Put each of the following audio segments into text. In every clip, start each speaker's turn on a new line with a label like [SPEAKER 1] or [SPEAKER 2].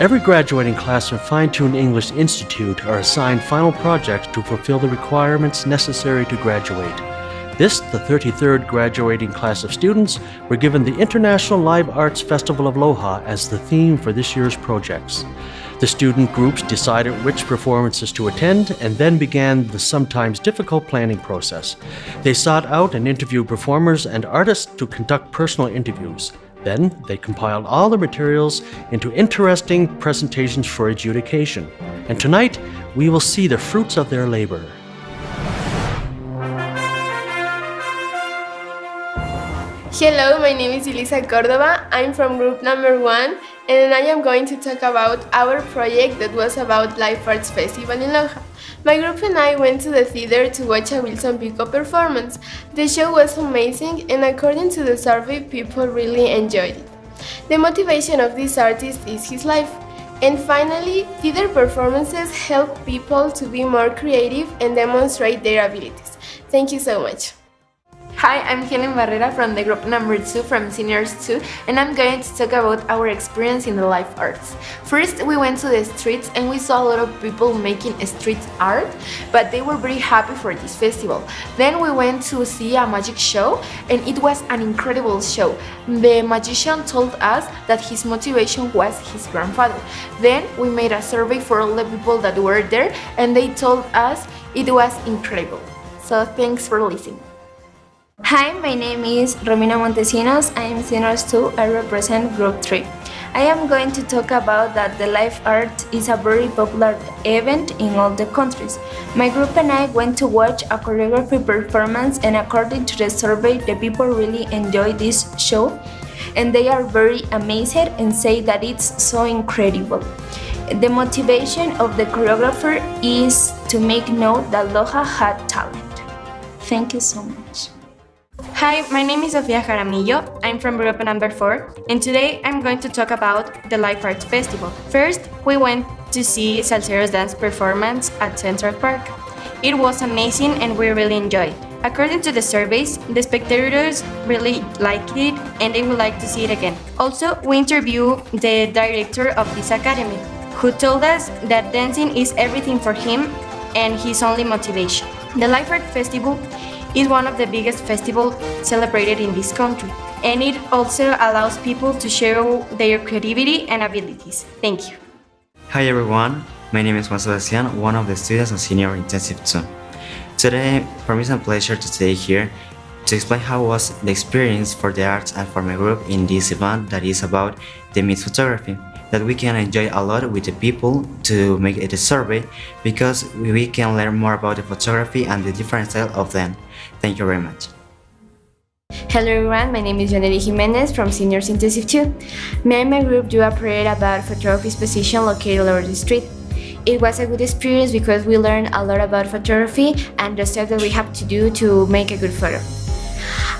[SPEAKER 1] Every graduating class from Fine Tune English Institute are assigned final projects to fulfill the requirements necessary to graduate. This, the 33rd graduating class of students, were given the International Live Arts Festival of Loja as the theme for this year's projects. The student groups decided which performances to attend and then began the sometimes difficult planning process. They sought out and interviewed performers and artists to conduct personal interviews. Then they compiled all the materials into interesting presentations for adjudication. And tonight, we will see the fruits of their labor.
[SPEAKER 2] Hello, my name is Elisa Cordova. I'm from group number one and I am going to talk about our project that was about Life Arts Festival in Loja. My group and I went to the theater to watch a Wilson Pico performance. The show was amazing and according to the survey, people really enjoyed it. The motivation of this artist is his life. And finally, theater performances help people to be more creative and demonstrate their abilities. Thank you so much.
[SPEAKER 3] Hi, I'm Helen Barrera from the group number 2 from Seniors 2 and I'm going to talk about our experience in the life arts. First, we went to the streets and we saw a lot of people making street art, but they were very happy for this festival. Then we went to see a magic show and it was an incredible show. The magician told us that his motivation was his grandfather. Then we made a survey for all the people that were there and they told us it was incredible. So thanks for listening.
[SPEAKER 4] Hi, my name is Romina Montesinos. I am Seniors 2. I represent Group 3. I am going to talk about that the life art is a very popular event in all the countries. My group and I went to watch a choreography performance and according to the survey, the people really enjoy this show and they are very amazed and say that it's so incredible. The motivation of the choreographer is to make known that Loja had talent. Thank you so much.
[SPEAKER 5] Hi, my name is Sofia Jaramillo. I'm from group number 4 and today I'm going to talk about the Life Arts Festival. First, we went to see Salseros dance performance at Central Park. It was amazing and we really enjoyed. According to the surveys, the spectators really liked it and they would like to see it again. Also, we interviewed the director of this academy, who told us that dancing is everything for him and his only motivation. The Life Art Festival is one of the biggest festivals celebrated in this country, and it also allows people to show their creativity and abilities. Thank you.
[SPEAKER 6] Hi everyone, my name is Juan Sebastian, one of the students of Senior Intensive 2. Today, for me it's a pleasure to stay here to explain how was the experience for the arts and for my group in this event that is about the Meet photography that we can enjoy a lot with the people to make it a survey because we can learn more about the photography and the different style of them. Thank you very much.
[SPEAKER 7] Hello everyone, my name is Yaneli Jimenez from Seniors Intensive 2. Me and my group do a parade about photography's position located over the street. It was a good experience because we learned a lot about photography and the steps that we have to do to make a good photo.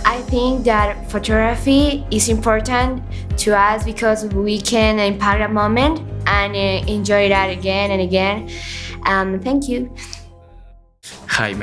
[SPEAKER 7] I think that photography is important to us because we can impact a moment and uh, enjoy that again and again. Um, thank you.
[SPEAKER 8] Hi,